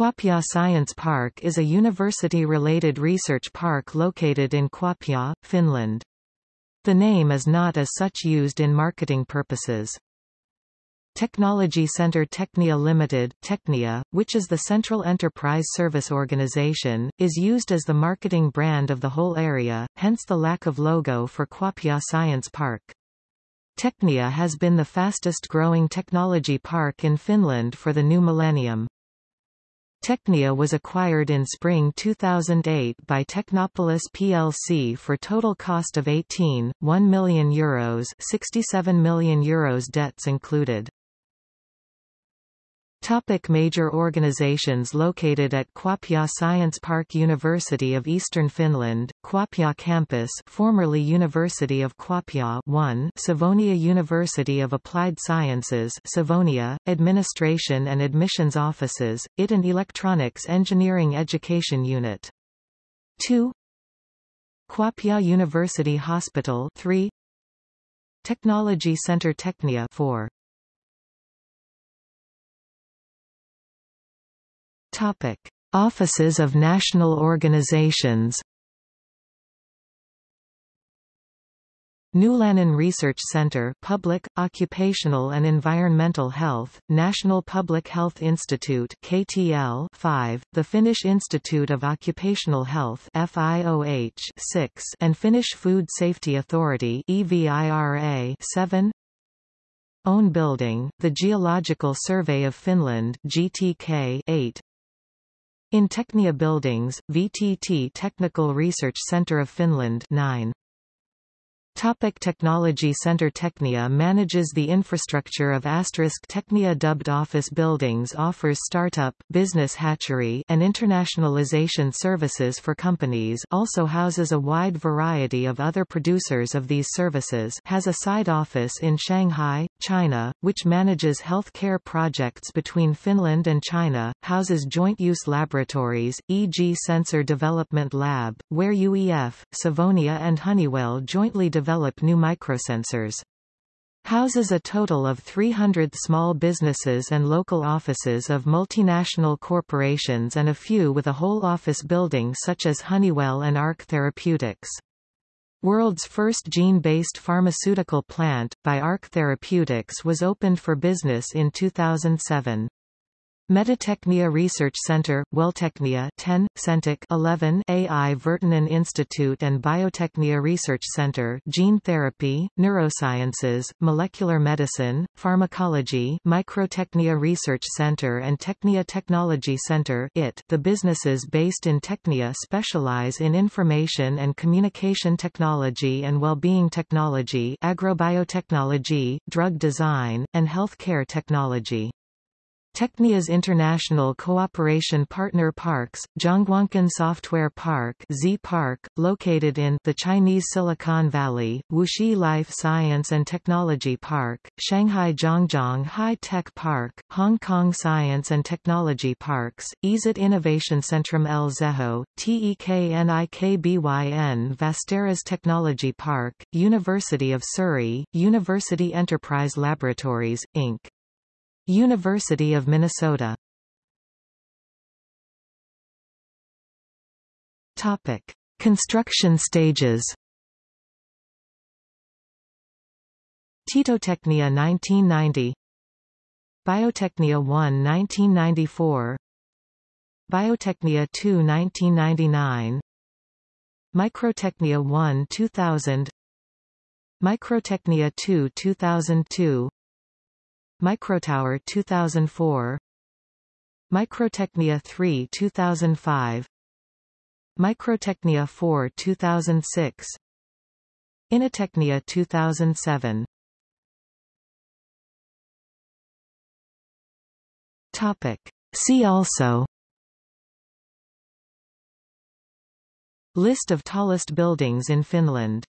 Kuopio Science Park is a university-related research park located in Kuopio, Finland. The name is not as such used in marketing purposes. Technology Center Technia Limited Technia, which is the central enterprise service organization, is used as the marketing brand of the whole area, hence the lack of logo for Kuopio Science Park. Technia has been the fastest growing technology park in Finland for the new millennium. Technia was acquired in spring 2008 by Technopolis plc for total cost of 18.1 million euros 67 million euros debts included. Topic major organizations located at Kuopio Science Park University of Eastern Finland, Kuopio Campus formerly University of Kuopio 1 Savonia University of Applied Sciences Savonia, Administration and Admissions Offices, IT and Electronics Engineering Education Unit. 2 Kuopio University Hospital 3 Technology Center Technia 4 Topic: Offices of national organizations. Nylannen Research Center Public, Occupational and Environmental Health, National Public Health Institute KTL 5, the Finnish Institute of Occupational Health FIOH 6, and Finnish Food Safety Authority EVIRA 7 Own Building, the Geological Survey of Finland GTK 8 in Technia Buildings, VTT Technical Research Center of Finland 9. Topic Technology Center Technia manages the infrastructure of Asterisk Technia dubbed office buildings offers startup, business hatchery and internationalization services for companies also houses a wide variety of other producers of these services has a side office in Shanghai, China, which manages health care projects between Finland and China, houses joint-use laboratories, e.g. Sensor Development Lab, where UEF, Savonia and Honeywell jointly develop new microsensors. Houses a total of 300 small businesses and local offices of multinational corporations and a few with a whole office building such as Honeywell and ARC Therapeutics. World's first gene-based pharmaceutical plant, by ARC Therapeutics was opened for business in 2007. Metatechnia Research Center, Welltechnia 10, Centec 11 AI Virtanen Institute and Biotechnia Research Center Gene Therapy, Neurosciences, Molecular Medicine, Pharmacology Microtechnia Research Center and Technia Technology Center IT. The businesses based in Technia specialize in information and communication technology and well-being technology agrobiotechnology, drug design, and healthcare technology. Technia's international cooperation partner parks, Zhongguancun Software Park Z Park, located in the Chinese Silicon Valley, Wuxi Life Science and Technology Park, Shanghai Zhangjiang High Tech Park, Hong Kong Science and Technology Parks, EZIT Innovation Centrum El Zejo, TEKNIKBYN Vasteras Technology Park, University of Surrey, University Enterprise Laboratories, Inc. University of Minnesota. Topic. Construction stages. Titotechnia 1990 Biotechnia 1 1994 Biotechnia 2 1999 Microtechnia 1 2000 Microtechnia 2 2002 Microtower 2004 Microtechnia 3 2005 Microtechnia 4 2006 Inatechnia 2007 Topic. See also. List of tallest buildings in Finland